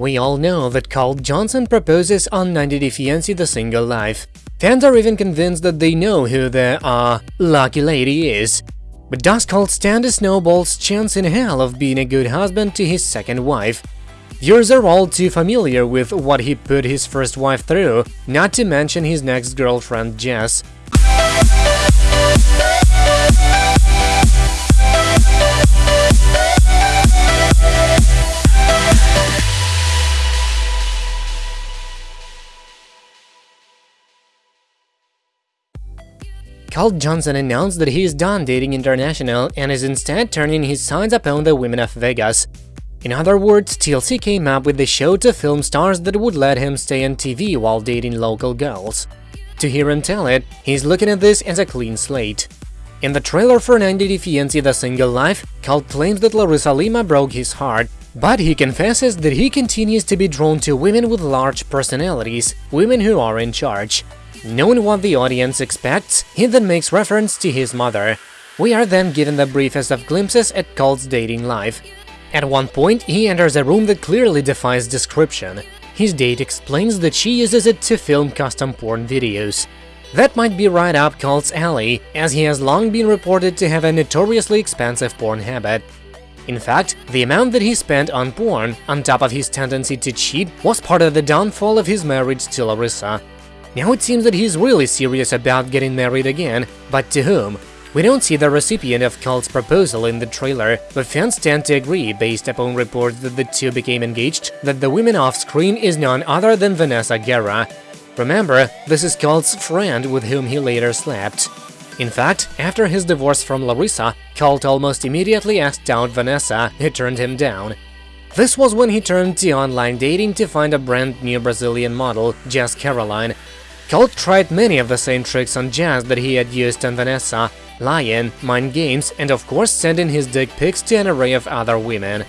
We all know that Colt Johnson proposes on 90 Day Fiancé The Single Life. Fans are even convinced that they know who the, uh, lucky lady is. But does Colt stand a snowball's chance in hell of being a good husband to his second wife? Viewers are all too familiar with what he put his first wife through, not to mention his next girlfriend Jess. Colt Johnson announced that he is done dating international and is instead turning his sights upon the women of Vegas. In other words, TLC came up with the show to film stars that would let him stay on TV while dating local girls. To hear him tell it, he's looking at this as a clean slate. In the trailer for 90 Day Fiancé The Single Life, Colt claims that Larissa Lima broke his heart, but he confesses that he continues to be drawn to women with large personalities, women who are in charge. Knowing what the audience expects, he then makes reference to his mother. We are then given the briefest of glimpses at Colt's dating life. At one point, he enters a room that clearly defies description. His date explains that she uses it to film custom porn videos. That might be right up Colt's alley, as he has long been reported to have a notoriously expensive porn habit. In fact, the amount that he spent on porn, on top of his tendency to cheat, was part of the downfall of his marriage to Larissa. Now it seems that he's really serious about getting married again, but to whom? We don't see the recipient of Colt's proposal in the trailer, but fans tend to agree, based upon reports that the two became engaged, that the woman off-screen is none other than Vanessa Guerra. Remember, this is Colt's friend with whom he later slept. In fact, after his divorce from Larissa, Colt almost immediately asked out Vanessa, who turned him down. This was when he turned to online dating to find a brand new Brazilian model, Jess Caroline, Colt tried many of the same tricks on Jess that he had used on Vanessa, lying, mind games, and of course sending his dick pics to an array of other women.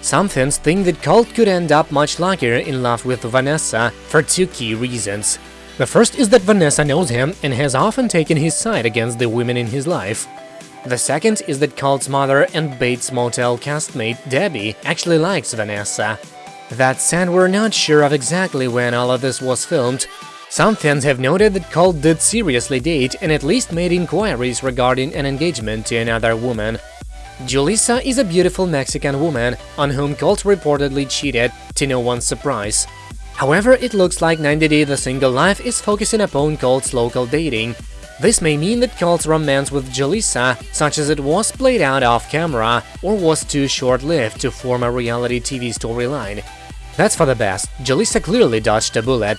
Some fans think that Colt could end up much luckier in love with Vanessa for two key reasons. The first is that Vanessa knows him and has often taken his side against the women in his life. The second is that Colt's mother and Bates Motel castmate Debbie actually likes Vanessa. That said, we're not sure of exactly when all of this was filmed, some fans have noted that Colt did seriously date and at least made inquiries regarding an engagement to another woman. Julissa is a beautiful Mexican woman on whom Colt reportedly cheated, to no one's surprise. However, it looks like 90 Day The Single Life is focusing upon Colt's local dating. This may mean that Colt's romance with Julissa, such as it was played out off-camera, or was too short-lived to form a reality TV storyline. That's for the best, Julissa clearly dodged a bullet,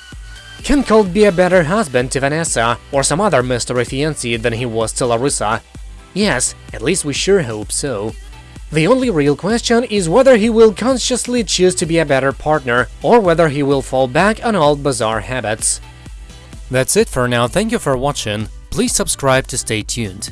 can Colt be a better husband to Vanessa or some other mystery fiancé than he was to Larissa? Yes, at least we sure hope so. The only real question is whether he will consciously choose to be a better partner or whether he will fall back on old bizarre habits. That's it for now, thank you for watching, please subscribe to stay tuned.